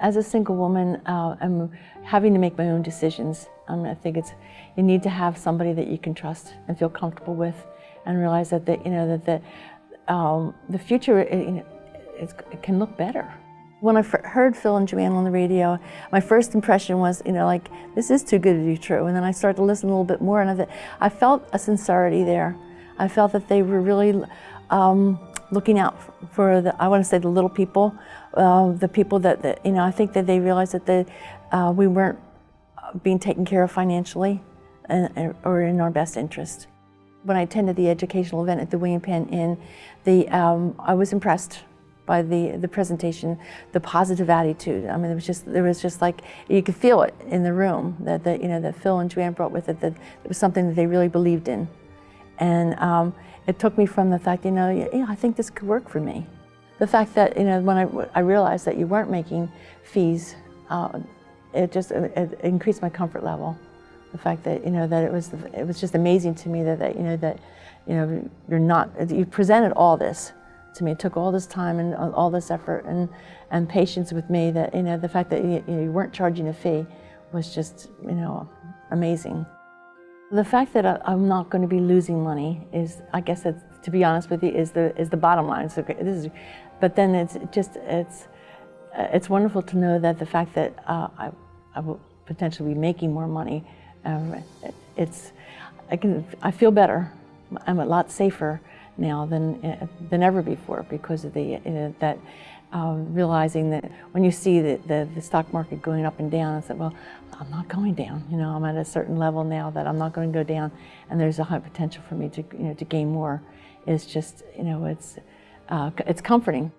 As a single woman, uh, I'm having to make my own decisions. Um, I think it's you need to have somebody that you can trust and feel comfortable with, and realize that the, you know that the um, the future it, you know, it can look better. When I heard Phil and Joanne on the radio, my first impression was, you know, like, this is too good to be true. And then I started to listen a little bit more, and I, I felt a sincerity there. I felt that they were really um, looking out for the, I want to say the little people, uh, the people that, that, you know, I think that they realized that they, uh, we weren't being taken care of financially and, or in our best interest. When I attended the educational event at the William Penn Inn, the, um, I was impressed by the, the presentation, the positive attitude. I mean, it was just, there was just like, you could feel it in the room that, that you know, that Phil and Joanne brought with it, that it was something that they really believed in. And um, it took me from the fact, you know, yeah, I think this could work for me. The fact that, you know, when I, I realized that you weren't making fees, uh, it just it, increased my comfort level. The fact that, you know, that it was, it was just amazing to me that, that you know, that, you know, you're not, you presented all this to me. It took all this time and all this effort and, and patience with me that, you know, the fact that you, you weren't charging a fee was just, you know, amazing. The fact that I, am not going to be losing money is, I guess, to be honest with you, is the is the bottom line. So this is, but then it's just it's it's wonderful to know that the fact that uh, I, I will potentially be making more money, um, it's I can I feel better. I'm a lot safer now than, uh, than ever before because of the, uh, that um, realizing that when you see the, the, the, stock market going up and down, I said, well, I'm not going down. You know, I'm at a certain level now that I'm not going to go down, and there's a high potential for me to, you know, to gain more. It's just, you know, it's, uh, it's comforting.